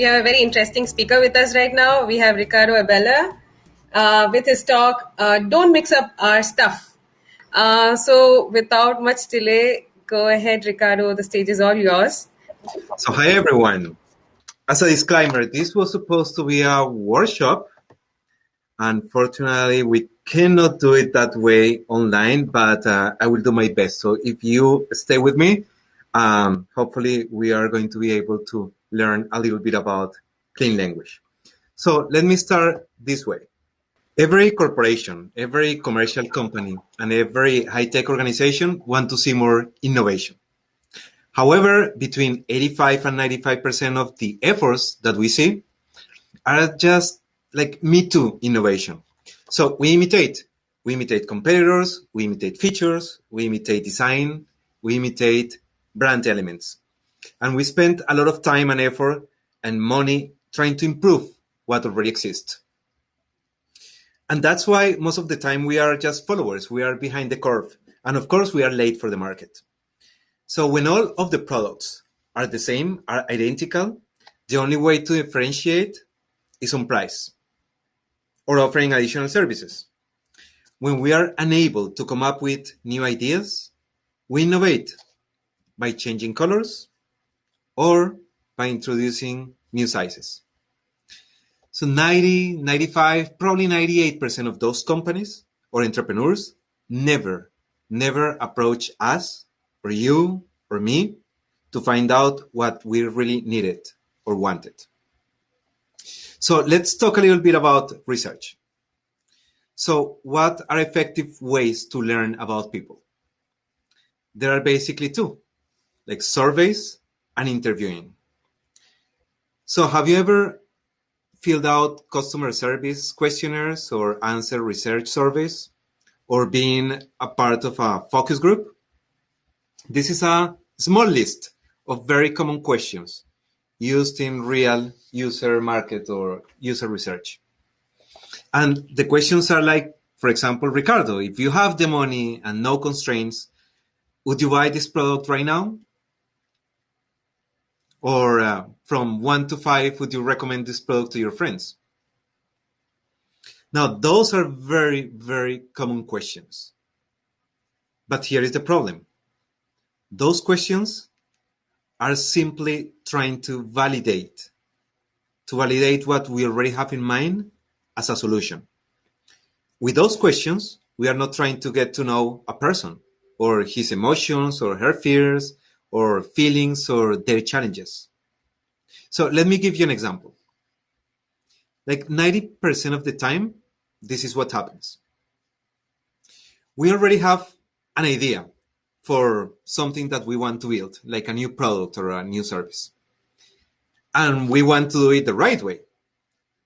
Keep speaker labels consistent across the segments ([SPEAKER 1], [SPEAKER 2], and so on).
[SPEAKER 1] we have a very interesting speaker with us right now. We have Ricardo Abella uh, with his talk, uh, Don't Mix Up Our Stuff. Uh, so, without much delay, go ahead, Ricardo. The stage is all yours.
[SPEAKER 2] So, hi everyone. As a disclaimer, this was supposed to be a workshop. Unfortunately, we cannot do it that way online, but uh, I will do my best. So, if you stay with me, um, hopefully we are going to be able to learn a little bit about clean language. So, let me start this way. Every corporation, every commercial company, and every high-tech organization want to see more innovation. However, between 85 and 95% of the efforts that we see are just like me too innovation. So we imitate. We imitate competitors, we imitate features, we imitate design, we imitate brand elements. And we spend a lot of time and effort and money trying to improve what already exists. And that's why most of the time we are just followers. We are behind the curve. And of course, we are late for the market. So when all of the products are the same, are identical, the only way to differentiate is on price or offering additional services. When we are unable to come up with new ideas, we innovate by changing colors or by introducing new sizes. So 90, 95, probably 98% of those companies or entrepreneurs never, never approach us or you or me to find out what we really needed or wanted. So let's talk a little bit about research. So what are effective ways to learn about people? There are basically two, like surveys and interviewing. So have you ever filled out customer service questionnaires or answer research surveys or been a part of a focus group? This is a small list of very common questions used in real user market or user research. And the questions are like, for example, Ricardo, if you have the money and no constraints, would you buy this product right now? Or uh, from one to five, would you recommend this product to your friends? Now, those are very, very common questions. But here is the problem. Those questions are simply trying to validate, to validate what we already have in mind as a solution. With those questions, we are not trying to get to know a person or his emotions or her fears or feelings or their challenges. So let me give you an example. Like 90% of the time, this is what happens. We already have an idea for something that we want to build, like a new product or a new service. And we want to do it the right way.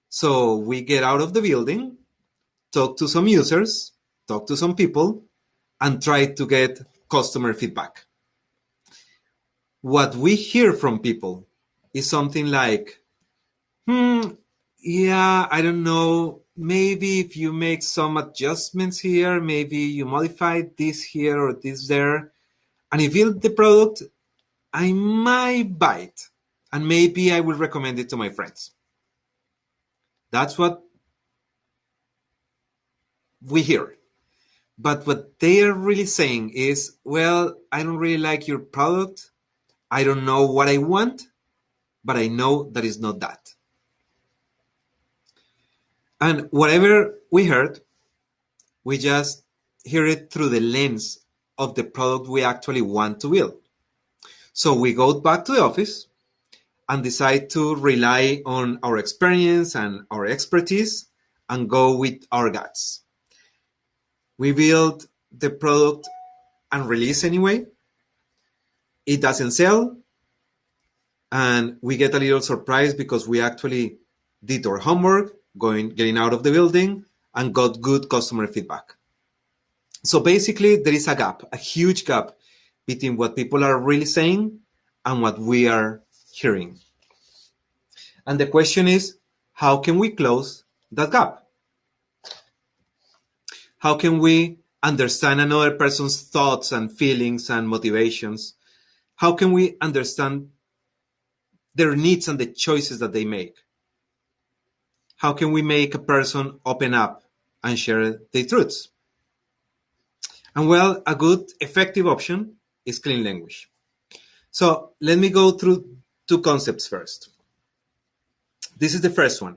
[SPEAKER 2] So we get out of the building, talk to some users, talk to some people, and try to get customer feedback. What we hear from people is something like, hmm, yeah, I don't know. Maybe if you make some adjustments here, maybe you modify this here or this there, and if you build the product, I might buy it. And maybe I will recommend it to my friends. That's what we hear. But what they are really saying is, well, I don't really like your product. I don't know what I want, but I know that is not that. And whatever we heard, we just hear it through the lens of the product we actually want to build. So we go back to the office and decide to rely on our experience and our expertise and go with our guts. We build the product and release anyway. It doesn't sell. And we get a little surprised because we actually did our homework, going getting out of the building and got good customer feedback. So basically, there is a gap, a huge gap between what people are really saying and what we are hearing. And the question is, how can we close that gap? How can we understand another person's thoughts and feelings and motivations? How can we understand their needs and the choices that they make. How can we make a person open up and share their truths? And well, a good, effective option is clean language. So let me go through two concepts first. This is the first one.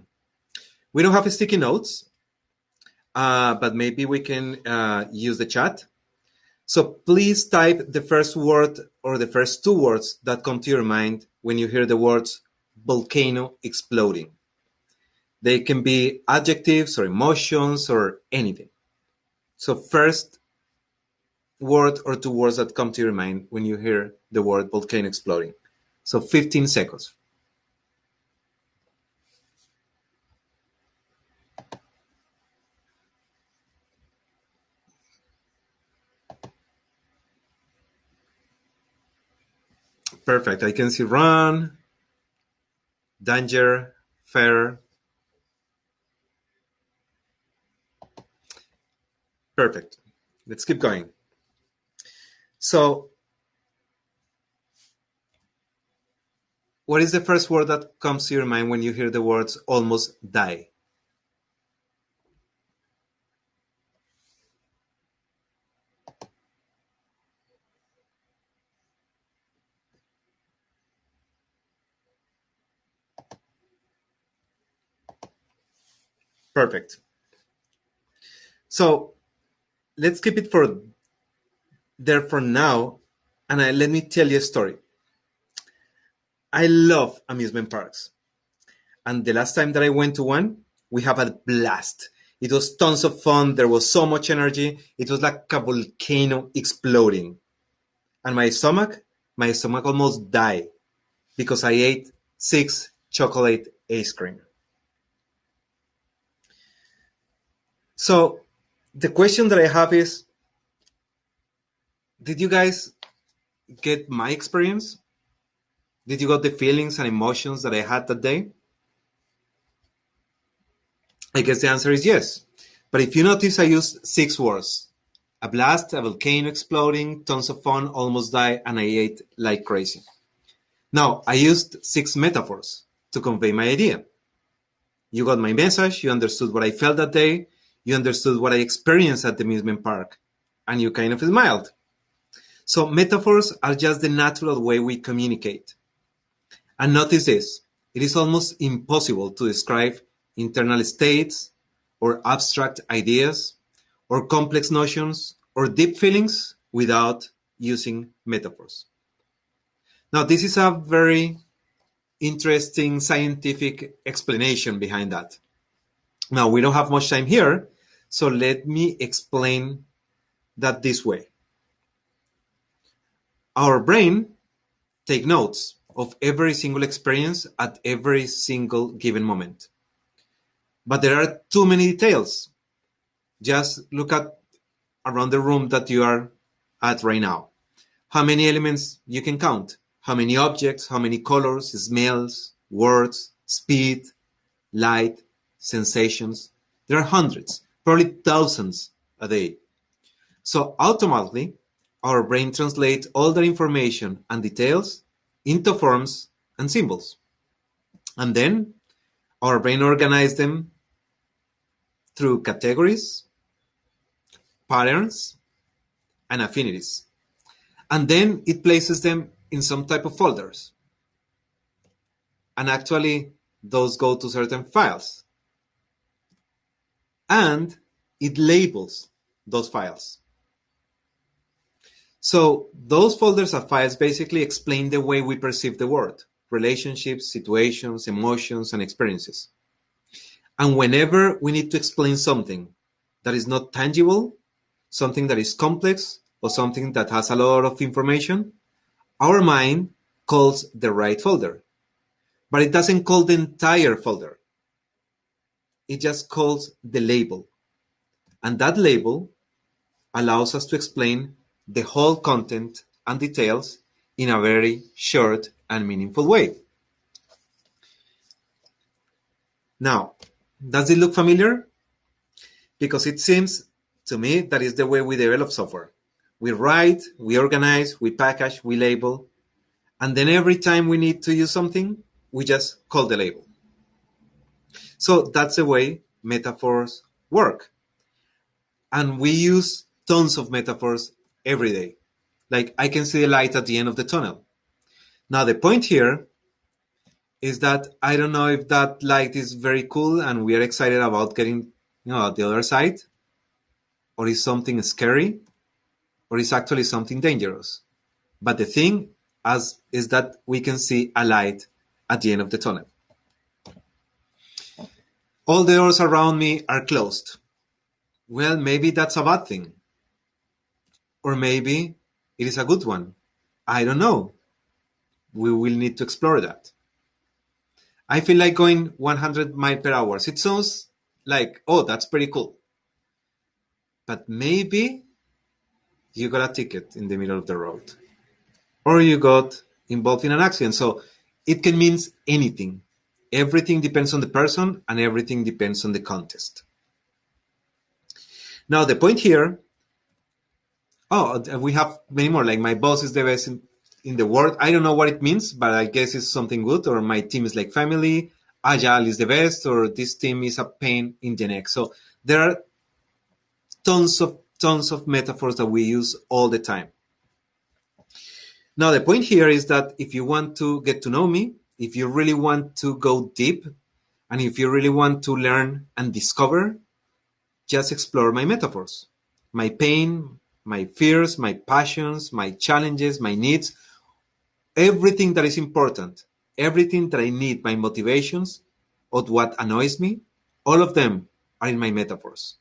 [SPEAKER 2] We don't have sticky notes, uh, but maybe we can uh, use the chat. So please type the first word or the first two words that come to your mind when you hear the words volcano exploding. They can be adjectives or emotions or anything. So first word or two words that come to your mind when you hear the word volcano exploding. So 15 seconds. Perfect. I can see run, danger, fair. Perfect. Let's keep going. So, what is the first word that comes to your mind when you hear the words almost die? Perfect. So let's keep it for there for now. And I, let me tell you a story. I love amusement parks. And the last time that I went to one, we have a blast. It was tons of fun. There was so much energy. It was like a volcano exploding. And my stomach, my stomach almost died because I ate six chocolate ice cream. So the question that I have is, did you guys get my experience? Did you got the feelings and emotions that I had that day? I guess the answer is yes. But if you notice, I used six words. A blast, a volcano exploding, tons of fun, almost died, and I ate like crazy. Now, I used six metaphors to convey my idea. You got my message, you understood what I felt that day, you understood what I experienced at the amusement park, and you kind of smiled. So metaphors are just the natural way we communicate. And notice this, it is almost impossible to describe internal states or abstract ideas or complex notions or deep feelings without using metaphors. Now, this is a very interesting scientific explanation behind that. Now, we don't have much time here, so let me explain that this way. Our brain take notes of every single experience at every single given moment. But there are too many details. Just look at around the room that you are at right now. How many elements you can count? How many objects, how many colors, smells, words, speed, light, sensations? There are hundreds probably thousands a day. So automatically, our brain translates all that information and details into forms and symbols. And then our brain organizes them through categories, patterns, and affinities. And then it places them in some type of folders. And actually, those go to certain files and it labels those files. So those folders of files basically explain the way we perceive the world, relationships, situations, emotions, and experiences. And whenever we need to explain something that is not tangible, something that is complex, or something that has a lot of information, our mind calls the right folder. But it doesn't call the entire folder it just calls the label. And that label allows us to explain the whole content and details in a very short and meaningful way. Now, does it look familiar? Because it seems to me that is the way we develop software. We write, we organize, we package, we label, and then every time we need to use something, we just call the label. So that's the way metaphors work. And we use tons of metaphors every day. Like I can see the light at the end of the tunnel. Now, the point here is that I don't know if that light is very cool and we are excited about getting you know, at the other side, or is something scary, or is actually something dangerous. But the thing as is that we can see a light at the end of the tunnel. All the doors around me are closed. Well, maybe that's a bad thing. Or maybe it is a good one. I don't know. We will need to explore that. I feel like going 100 miles per hour. It sounds like, oh, that's pretty cool. But maybe you got a ticket in the middle of the road or you got involved in an accident. So it can mean anything. Everything depends on the person and everything depends on the context. Now, the point here, oh, we have many more, like my boss is the best in, in the world. I don't know what it means, but I guess it's something good, or my team is like family, agile is the best, or this team is a pain in the neck. So there are tons of tons of metaphors that we use all the time. Now, the point here is that if you want to get to know me, if you really want to go deep, and if you really want to learn and discover, just explore my metaphors, my pain, my fears, my passions, my challenges, my needs, everything that is important, everything that I need, my motivations, or what annoys me, all of them are in my metaphors.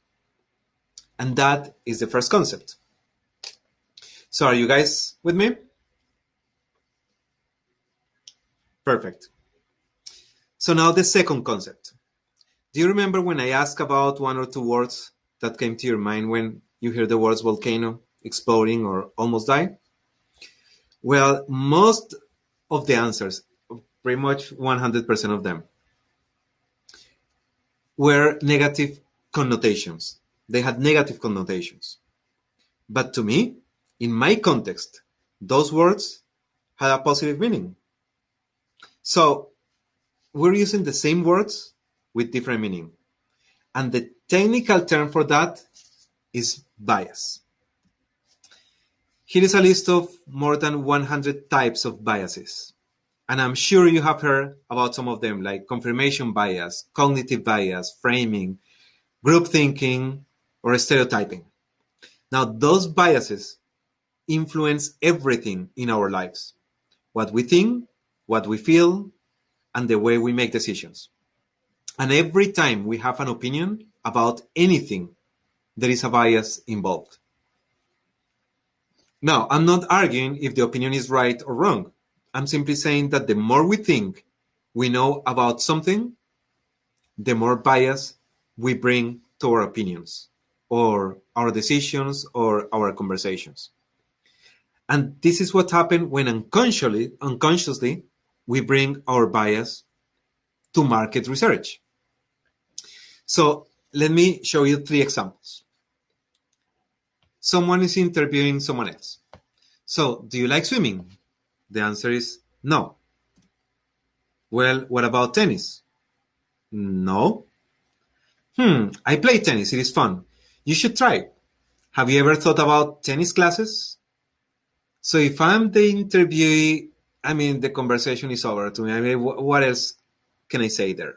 [SPEAKER 2] And that is the first concept. So, are you guys with me? Perfect. So now the second concept. Do you remember when I asked about one or two words that came to your mind when you hear the words volcano, exploding, or almost die? Well, most of the answers, pretty much 100% of them, were negative connotations. They had negative connotations. But to me, in my context, those words had a positive meaning. So we're using the same words with different meaning. And the technical term for that is bias. Here is a list of more than 100 types of biases. And I'm sure you have heard about some of them, like confirmation bias, cognitive bias, framing, group thinking, or stereotyping. Now, those biases influence everything in our lives what we think, what we feel, and the way we make decisions. And every time we have an opinion about anything, there is a bias involved. Now, I'm not arguing if the opinion is right or wrong. I'm simply saying that the more we think we know about something, the more bias we bring to our opinions or our decisions or our conversations. And this is what happened when unconsciously, unconsciously we bring our bias to market research. So let me show you three examples. Someone is interviewing someone else. So, do you like swimming? The answer is no. Well, what about tennis? No. Hmm, I play tennis. It is fun. You should try. Have you ever thought about tennis classes? So if I'm the interviewee I mean, the conversation is over to me. I mean, what else can I say there?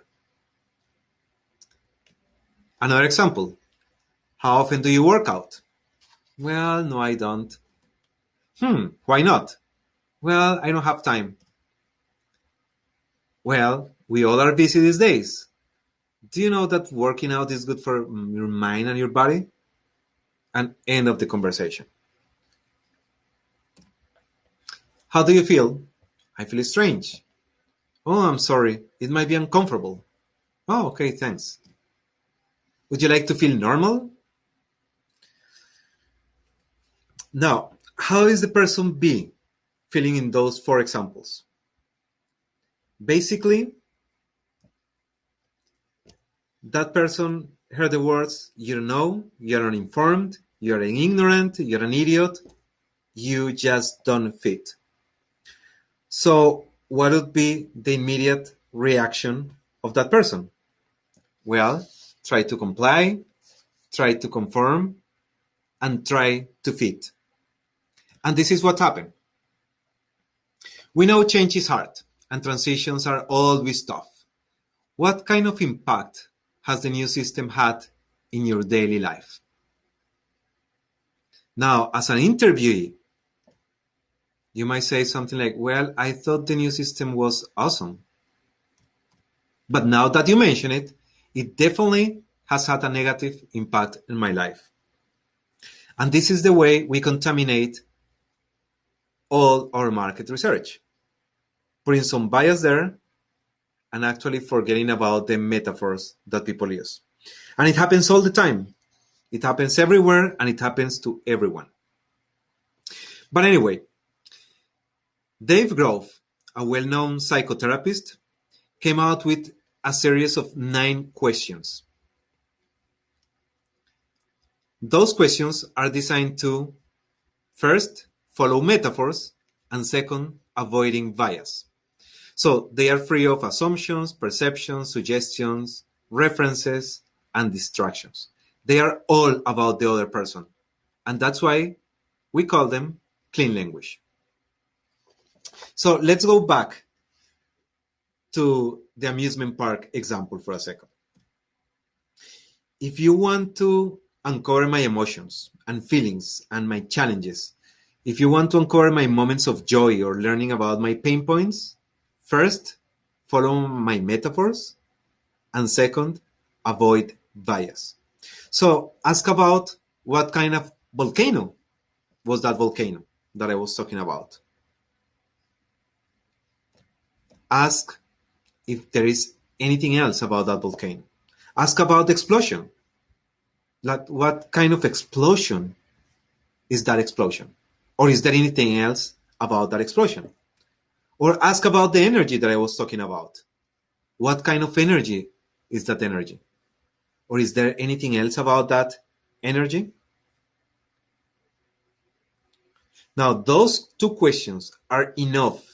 [SPEAKER 2] Another example. How often do you work out? Well, no, I don't. Hmm, why not? Well, I don't have time. Well, we all are busy these days. Do you know that working out is good for your mind and your body? And end of the conversation. How do you feel? I feel strange. Oh, I'm sorry. It might be uncomfortable. Oh, okay, thanks. Would you like to feel normal? Now, how is the person B feeling in those four examples? Basically, that person heard the words, you don't know, you're uninformed, you're an ignorant, you're an idiot, you just don't fit. So what would be the immediate reaction of that person? Well, try to comply, try to conform, and try to fit. And this is what happened. We know change is hard and transitions are always tough. What kind of impact has the new system had in your daily life? Now, as an interviewee, you might say something like, Well, I thought the new system was awesome. But now that you mention it, it definitely has had a negative impact in my life. And this is the way we contaminate all our market research, putting some bias there and actually forgetting about the metaphors that people use. And it happens all the time. It happens everywhere and it happens to everyone. But anyway, Dave Grove, a well known psychotherapist, came out with a series of nine questions. Those questions are designed to first, follow metaphors, and second, avoiding bias. So they are free of assumptions, perceptions, suggestions, references, and distractions. They are all about the other person. And that's why we call them clean language. So let's go back to the amusement park example for a second. If you want to uncover my emotions and feelings and my challenges, if you want to uncover my moments of joy or learning about my pain points, First, follow my metaphors, and second, avoid bias. So ask about what kind of volcano was that volcano that I was talking about. Ask if there is anything else about that volcano. Ask about the explosion. Like what kind of explosion is that explosion? Or is there anything else about that explosion? Or ask about the energy that I was talking about. What kind of energy is that energy? Or is there anything else about that energy? Now, those two questions are enough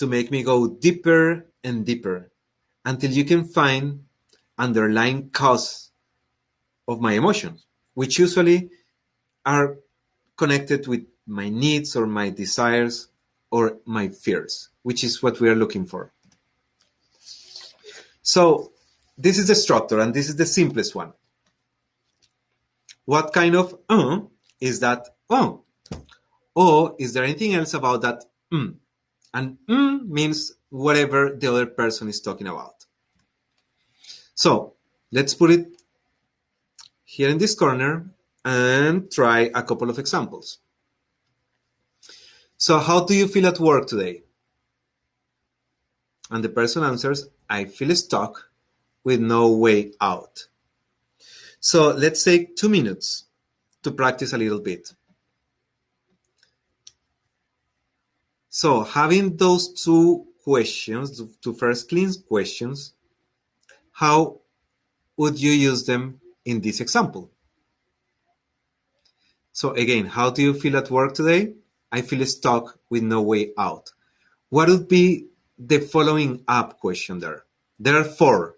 [SPEAKER 2] to make me go deeper and deeper until you can find underlying cause of my emotions, which usually are connected with my needs or my desires or my fears, which is what we are looking for. So this is the structure, and this is the simplest one. What kind of uh is that oh? Or is there anything else about that mm? And mm means whatever the other person is talking about. So let's put it here in this corner and try a couple of examples. So how do you feel at work today? And the person answers, I feel stuck with no way out. So let's take two minutes to practice a little bit. So having those two questions, two first clean questions, how would you use them in this example? So again, how do you feel at work today? I feel stuck with no way out. What would be the following up question there? There are four.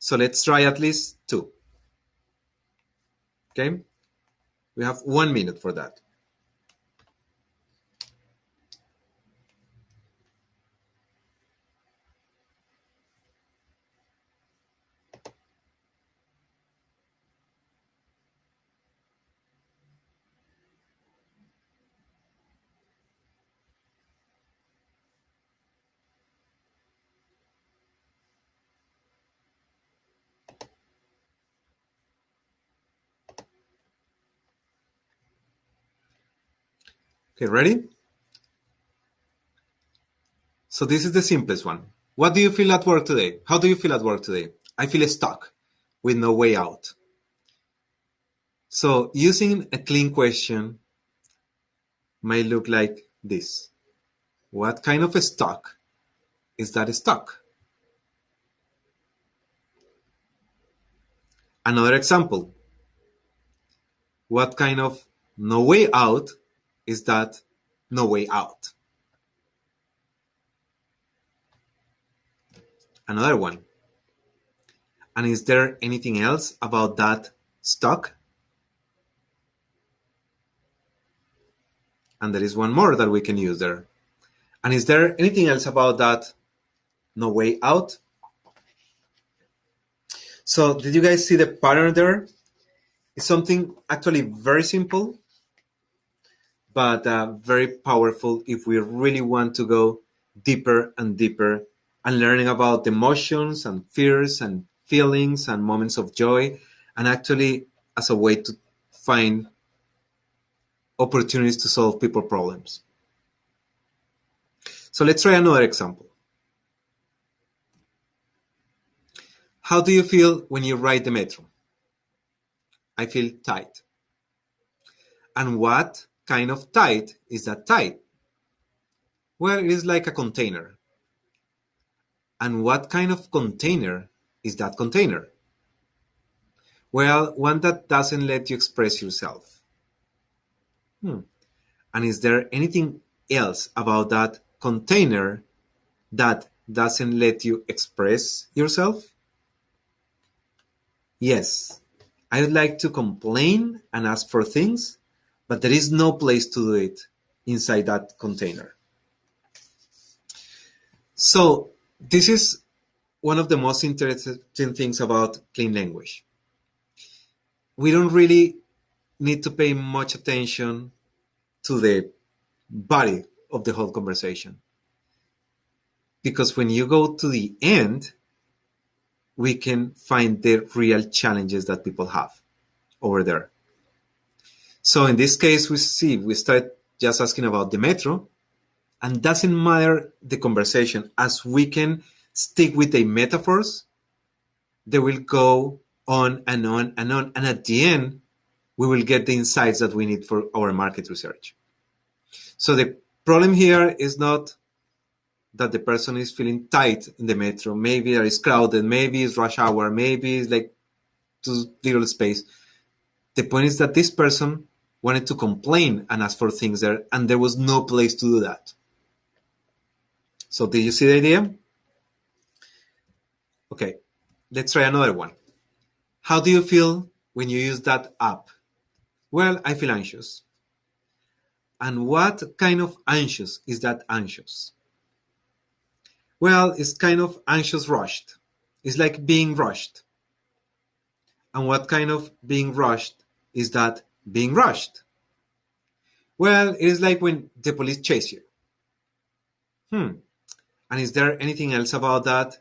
[SPEAKER 2] So let's try at least two. Okay? We have one minute for that. Okay, ready? So this is the simplest one. What do you feel at work today? How do you feel at work today? I feel stuck with no way out. So using a clean question might look like this. What kind of a stuck is that stuck? Another example. What kind of no way out is that no way out. Another one. And is there anything else about that stock? And there is one more that we can use there. And is there anything else about that no way out? So did you guys see the pattern there? It's something actually very simple but uh, very powerful if we really want to go deeper and deeper and learning about emotions and fears and feelings and moments of joy and actually as a way to find opportunities to solve people problems. So let's try another example. How do you feel when you ride the metro? I feel tight. And what kind of tight is that tight? Well, it is like a container. And what kind of container is that container? Well, one that doesn't let you express yourself. Hmm. And is there anything else about that container that doesn't let you express yourself? Yes, I would like to complain and ask for things, but there is no place to do it inside that container. So this is one of the most interesting things about clean language. We don't really need to pay much attention to the body of the whole conversation. Because when you go to the end, we can find the real challenges that people have over there. So in this case, we see we start just asking about the metro, and doesn't matter the conversation as we can stick with the metaphors. They will go on and on and on, and at the end, we will get the insights that we need for our market research. So the problem here is not that the person is feeling tight in the metro. Maybe there is crowded, maybe it's rush hour, maybe it's like too little space. The point is that this person wanted to complain and ask for things there, and there was no place to do that. So did you see the idea? Okay, let's try another one. How do you feel when you use that app? Well, I feel anxious. And what kind of anxious is that anxious? Well, it's kind of anxious rushed. It's like being rushed. And what kind of being rushed is that being rushed? Well, it is like when the police chase you. Hmm. And is there anything else about that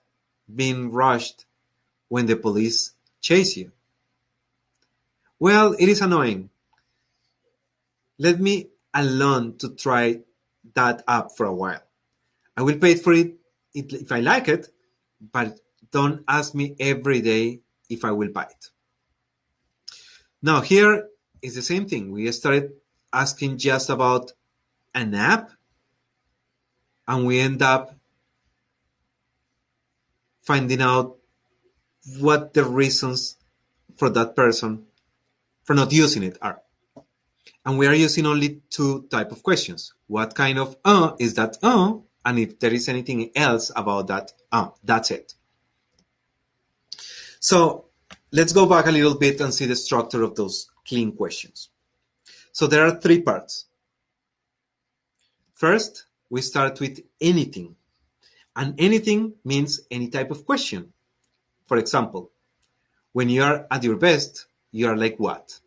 [SPEAKER 2] being rushed when the police chase you? Well, it is annoying. Let me alone to try that app for a while. I will pay for it if I like it, but don't ask me every day if I will buy it. Now here is the same thing. We started asking just about an app and we end up finding out what the reasons for that person for not using it are. And we are using only two type of questions. What kind of uh is that uh and if there is anything else about that, oh, that's it. So let's go back a little bit and see the structure of those clean questions. So there are three parts. First, we start with anything. And anything means any type of question. For example, when you are at your best, you are like what?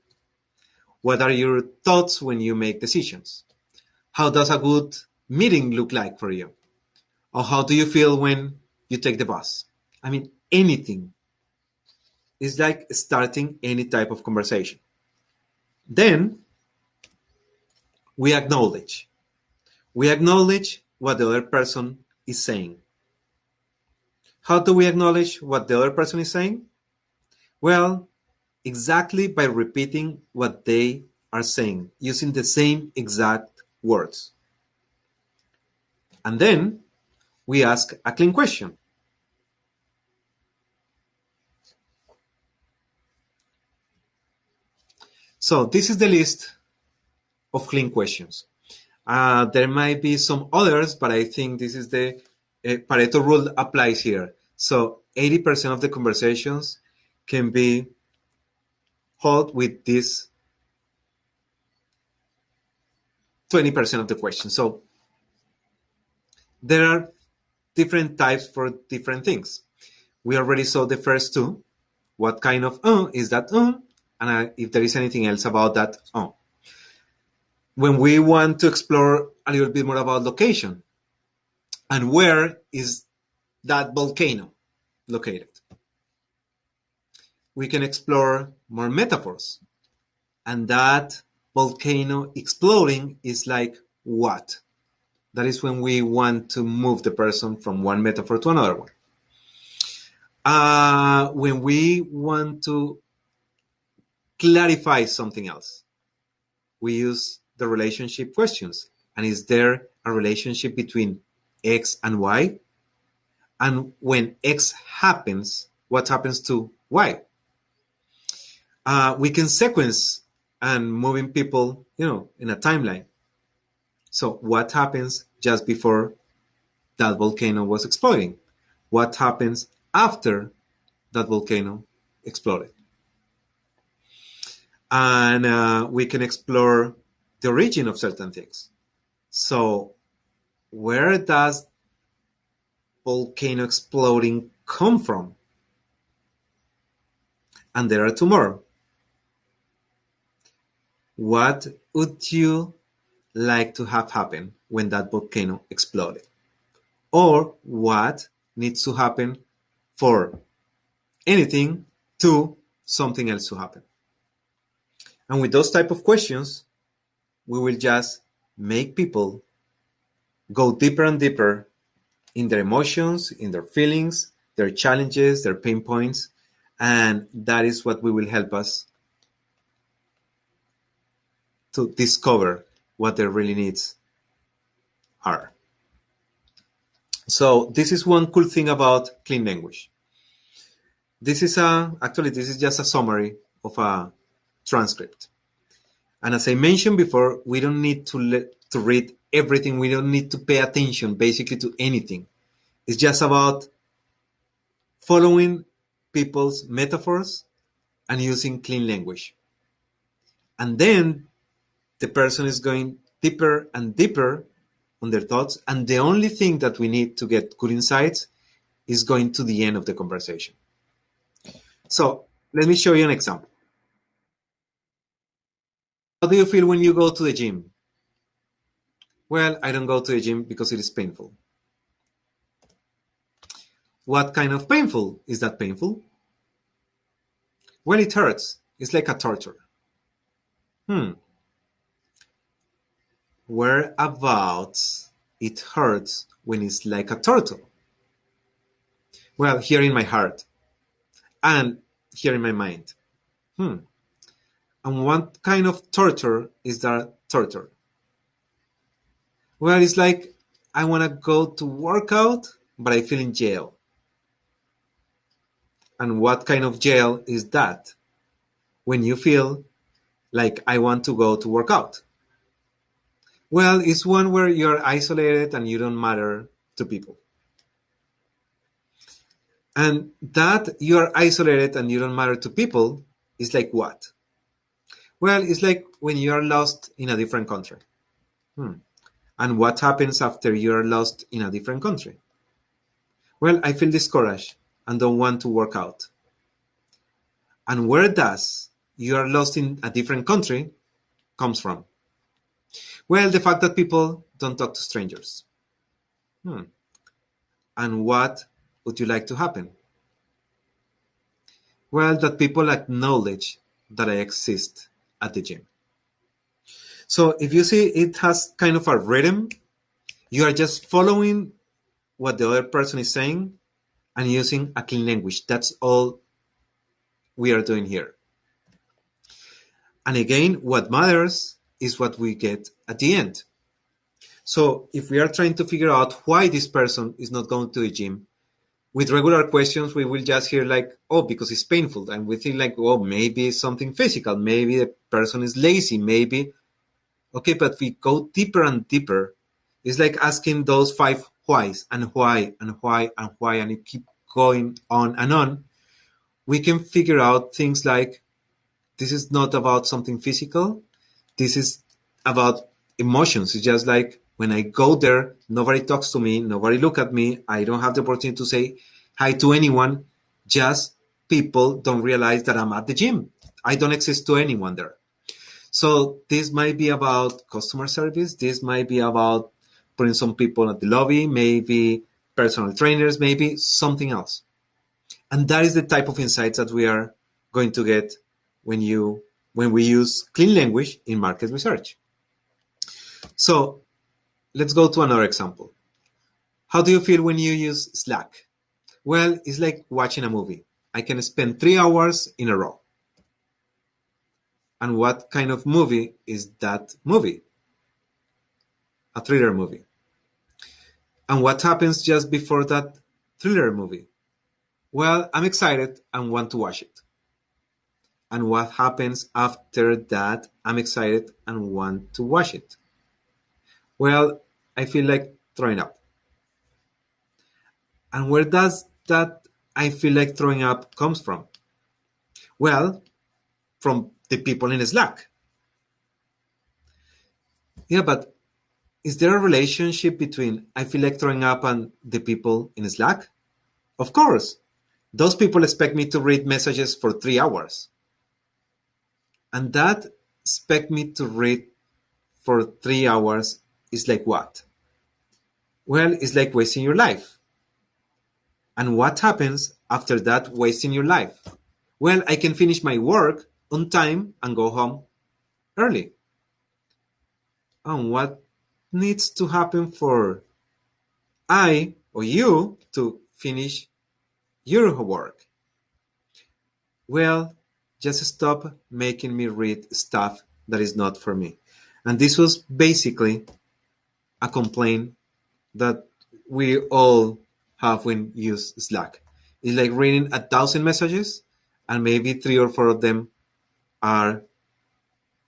[SPEAKER 2] What are your thoughts when you make decisions? How does a good meeting look like for you? Or how do you feel when you take the bus? I mean, anything. It's like starting any type of conversation. Then we acknowledge. We acknowledge what the other person is saying. How do we acknowledge what the other person is saying? Well, exactly by repeating what they are saying, using the same exact words. And then we ask a clean question. So this is the list of clean questions. Uh, there might be some others, but I think this is the uh, Pareto rule applies here. So 80% of the conversations can be held with this 20% of the question. So there are different types for different things. We already saw the first two. What kind of uh is that uh? And uh, if there is anything else about that uh. When we want to explore a little bit more about location and where is that volcano located, we can explore more metaphors. And that volcano exploding is like what? That is when we want to move the person from one metaphor to another one. Uh, when we want to clarify something else, we use the relationship questions. And is there a relationship between X and Y? And when X happens, what happens to Y? Uh, we can sequence and moving people, you know, in a timeline. So what happens just before that volcano was exploding? What happens after that volcano exploded? And uh, we can explore the origin of certain things. So where does volcano exploding come from? And there are two more. What would you like to have happen when that volcano exploded? Or what needs to happen for anything to something else to happen? And with those type of questions, we will just make people go deeper and deeper in their emotions, in their feelings, their challenges, their pain points, and that is what we will help us to discover what their really needs are. So this is one cool thing about clean language. This is a actually this is just a summary of a transcript. And as I mentioned before, we don't need to to read everything. We don't need to pay attention basically to anything. It's just about following people's metaphors and using clean language. And then the person is going deeper and deeper on their thoughts. And the only thing that we need to get good insights is going to the end of the conversation. So let me show you an example. How do you feel when you go to the gym? Well, I don't go to the gym because it is painful. What kind of painful? Is that painful? Well, it hurts. It's like a torture. Hmm. Whereabouts it hurts when it's like a turtle? Well, here in my heart and here in my mind. Hmm. And what kind of torture is that torture? Well, it's like I want to go to work out, but I feel in jail. And what kind of jail is that? When you feel like I want to go to work out. Well, it's one where you're isolated and you don't matter to people. And that you're isolated and you don't matter to people is like what? Well, it's like when you are lost in a different country. Hmm. And what happens after you are lost in a different country? Well, I feel discouraged and don't want to work out. And where does you are lost in a different country comes from? Well, the fact that people don't talk to strangers. Hmm. And what would you like to happen? Well, that people acknowledge that I exist at the gym. So if you see it has kind of a rhythm, you are just following what the other person is saying and using a clean language. That's all we are doing here. And again, what matters is what we get at the end. So if we are trying to figure out why this person is not going to the gym, with regular questions, we will just hear like, oh, because it's painful. And we think like, oh, maybe it's something physical. Maybe the person is lazy. Maybe, okay, but we go deeper and deeper. It's like asking those five whys and why and why and why, and you keep going on and on, we can figure out things like this is not about something physical. This is about emotions. It's just like when I go there, nobody talks to me, nobody look at me. I don't have the opportunity to say hi to anyone. Just people don't realize that I'm at the gym. I don't exist to anyone there. So this might be about customer service. This might be about putting some people at the lobby, maybe personal trainers, maybe something else. And that is the type of insights that we are going to get when you when we use clean language in market research. So let's go to another example. How do you feel when you use Slack? Well, it's like watching a movie. I can spend three hours in a row. And what kind of movie is that movie? A thriller movie. And what happens just before that thriller movie? Well, I'm excited and want to watch it. And what happens after that? I'm excited and want to watch it. Well, I feel like throwing up. And where does that I feel like throwing up comes from? Well, from the people in Slack. Yeah, but is there a relationship between I feel like throwing up and the people in Slack? Of course. Those people expect me to read messages for three hours. And that expect me to read for three hours is like what? Well, it's like wasting your life. And what happens after that wasting your life? Well, I can finish my work on time and go home early. And what needs to happen for I or you to finish your work? Well, just stop making me read stuff that is not for me. And this was basically a complaint that we all have when use Slack. It's like reading a thousand messages and maybe three or four of them are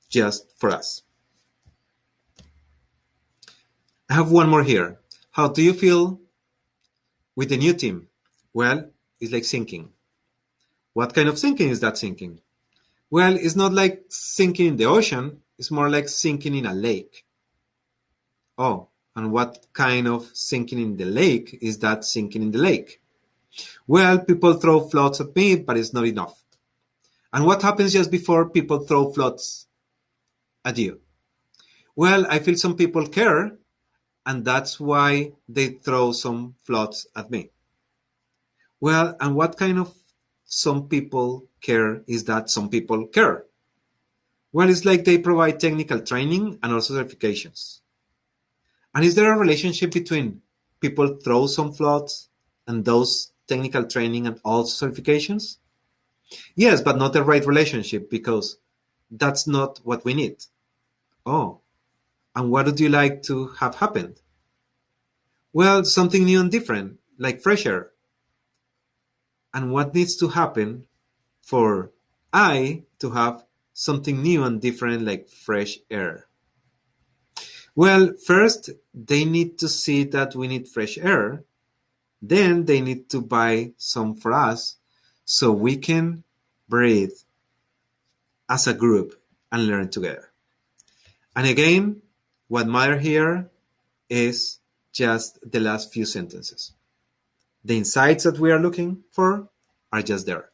[SPEAKER 2] just for us. I have one more here. How do you feel with the new team? Well, it's like sinking. What kind of sinking is that sinking? Well, it's not like sinking in the ocean, it's more like sinking in a lake. Oh, and what kind of sinking in the lake is that sinking in the lake? Well, people throw floats at me, but it's not enough. And what happens just before people throw floats at you? Well, I feel some people care, and that's why they throw some floats at me. Well, and what kind of some people care is that some people care? Well, it's like they provide technical training and also certifications. And is there a relationship between people throw some floats and those technical training and also certifications? Yes, but not the right relationship because that's not what we need. Oh, and what would you like to have happened? Well, something new and different, like fresh air. And what needs to happen for I to have something new and different like fresh air? Well, first, they need to see that we need fresh air. Then they need to buy some for us so we can breathe as a group and learn together. And again, what matter here is just the last few sentences. The insights that we are looking for are just there.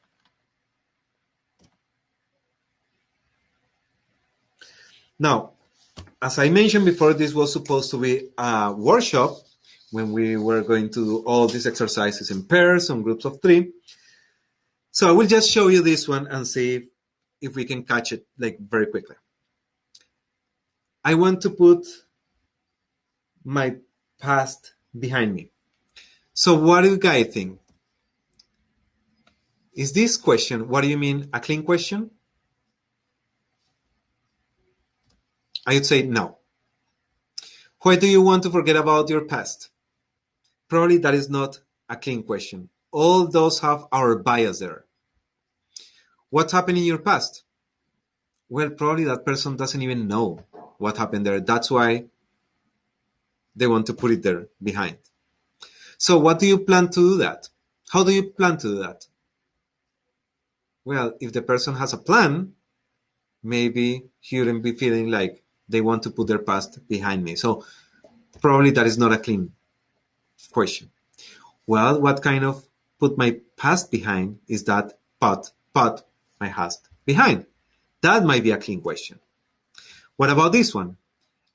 [SPEAKER 2] Now, as I mentioned before, this was supposed to be a workshop when we were going to do all these exercises in pairs on groups of three. So I will just show you this one and see if we can catch it like very quickly. I want to put my past behind me. So what do you guys think? Is this question, what do you mean, a clean question? I would say no. Why do you want to forget about your past? Probably that is not a clean question all those have our bias there. What happened in your past? Well, probably that person doesn't even know what happened there. That's why they want to put it there behind. So, what do you plan to do that? How do you plan to do that? Well, if the person has a plan, maybe he wouldn't be feeling like they want to put their past behind me. So probably that is not a clean question. Well, what kind of put my past behind is that put, put my past behind? That might be a clean question. What about this one?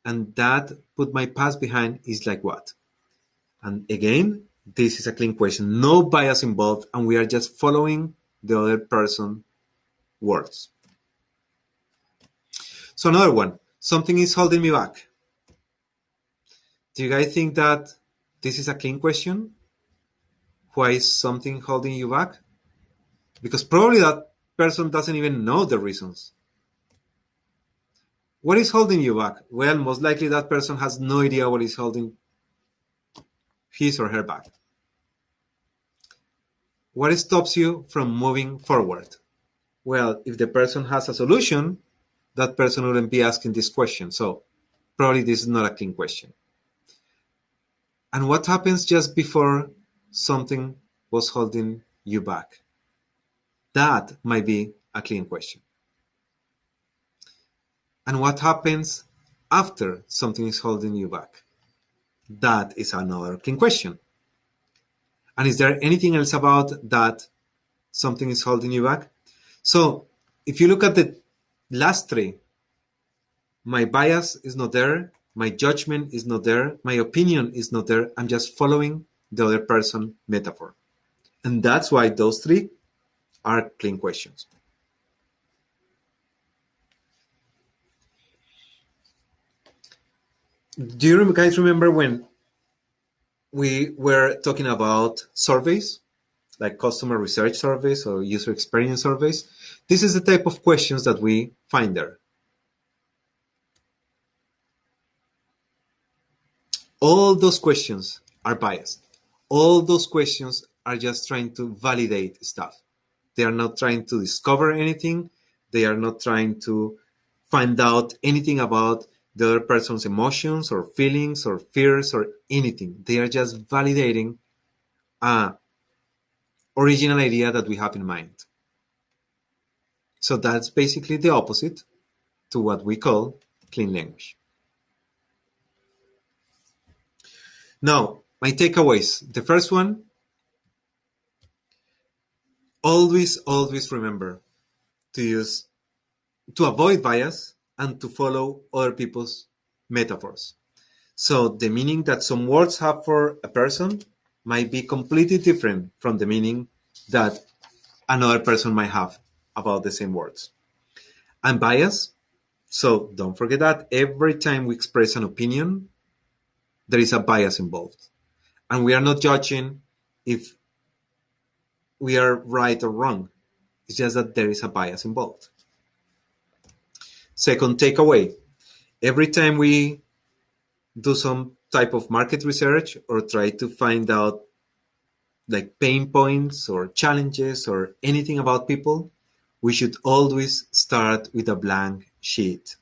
[SPEAKER 2] And that put my past behind is like what? And again, this is a clean question. No bias involved, and we are just following the other person words. So another one, something is holding me back. Do you guys think that this is a clean question? Why is something holding you back? Because probably that person doesn't even know the reasons. What is holding you back? Well, most likely that person has no idea what is holding his or her back. What stops you from moving forward? Well, if the person has a solution, that person wouldn't be asking this question. So probably this is not a clean question. And what happens just before something was holding you back? That might be a clean question. And what happens after something is holding you back? That is another clean question. And is there anything else about that something is holding you back? So if you look at the last three, my bias is not there, my judgment is not there, my opinion is not there. I'm just following the other person metaphor. And that's why those three are clean questions. Do you guys remember when we were talking about surveys, like customer research surveys or user experience surveys. This is the type of questions that we find there. All those questions are biased. All those questions are just trying to validate stuff. They are not trying to discover anything. They are not trying to find out anything about the other person's emotions or feelings or fears or anything. They are just validating a original idea that we have in mind. So that's basically the opposite to what we call clean language. Now, my takeaways. The first one, always, always remember to use, to avoid bias, and to follow other people's metaphors. So the meaning that some words have for a person might be completely different from the meaning that another person might have about the same words. I'm biased, so don't forget that every time we express an opinion, there is a bias involved. And we are not judging if we are right or wrong. It's just that there is a bias involved. Second takeaway, every time we do some type of market research or try to find out like pain points or challenges or anything about people, we should always start with a blank sheet.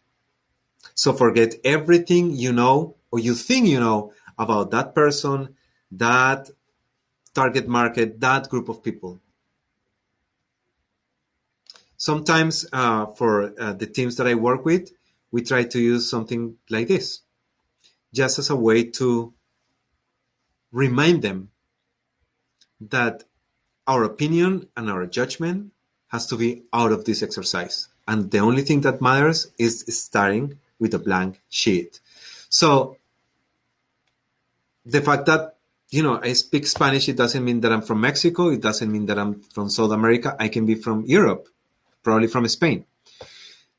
[SPEAKER 2] So forget everything you know or you think you know about that person, that target market, that group of people sometimes uh, for uh, the teams that I work with, we try to use something like this, just as a way to remind them that our opinion and our judgment has to be out of this exercise. And the only thing that matters is starting with a blank sheet. So the fact that you know I speak Spanish, it doesn't mean that I'm from Mexico. It doesn't mean that I'm from South America. I can be from Europe probably from Spain.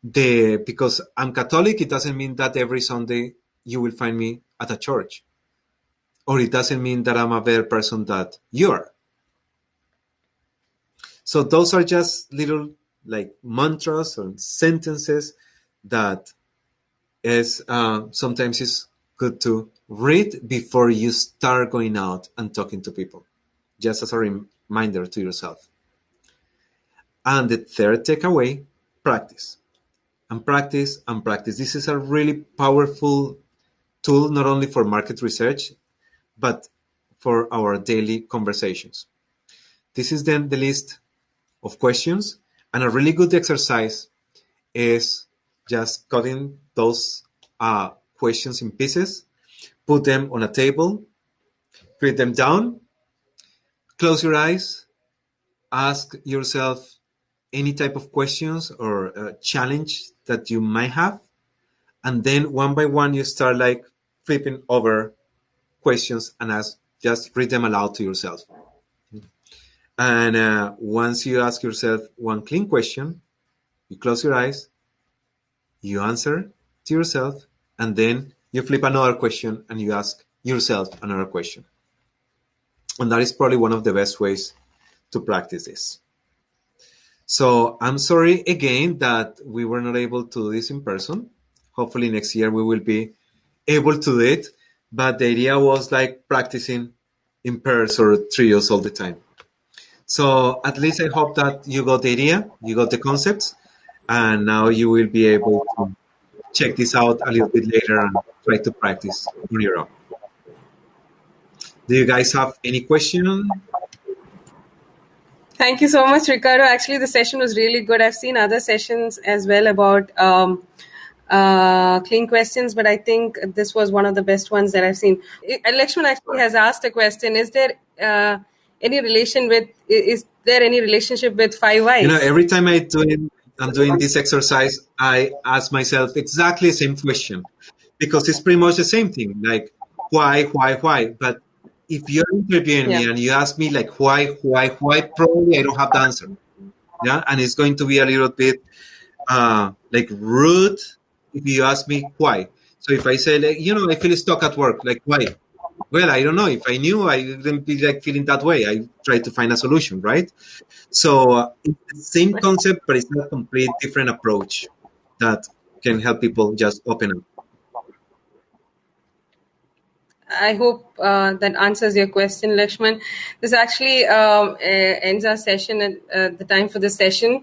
[SPEAKER 2] The because I'm Catholic, it doesn't mean that every Sunday you will find me at a church, or it doesn't mean that I'm a better person that you are. So those are just little like mantras or sentences that is uh, sometimes is good to read before you start going out and talking to people, just as a reminder to yourself. And the third takeaway, practice. And practice and practice. This is a really powerful tool, not only for market research, but for our daily conversations. this is then the list of questions. And a really good exercise is just cutting those uh, questions in pieces, put them on a table, put them down, close your eyes, ask yourself any type of questions or uh, challenge that you might have. And then one by one, you start like flipping over questions and ask, just read them aloud to yourself. And uh, once you ask yourself one clean question, you close your eyes, you answer to yourself, and then you flip another question and you ask yourself another question. And that is probably one of the best ways to practice this. So I'm sorry again that we were not able to do this in person. Hopefully next year we will be able to do it. But the idea was like practicing in pairs or trios all the time. So at least I hope that you got the idea, you got the concepts, and now you will be able to check this out a little bit later and try to practice on your own. Do you guys have any question?
[SPEAKER 1] Thank you so much, Ricardo. Actually, the session was really good. I've seen other sessions as well about um, uh, clean questions, but I think this was one of the best ones that I've seen. Lakshman actually has asked a question: Is there uh, any relation with is there any relationship with five whys?
[SPEAKER 2] You know, every time I do it, I'm doing this exercise, I ask myself exactly the same question because it's pretty much the same thing. Like why, why, why? But if you're interviewing yeah. me and you ask me like why, why, why, probably I don't have the answer. Yeah, and it's going to be a little bit uh, like rude if you ask me why. So if I say like, you know, I feel stuck at work, like why? well, I don't know. If I knew, I wouldn't be like feeling that way. I try to find a solution, right? So uh, it's the same concept, but it's a complete different approach that can help people just open up.
[SPEAKER 1] I hope uh, that answers your question, Lakshman. This actually uh, ends our session at uh, the time for the session.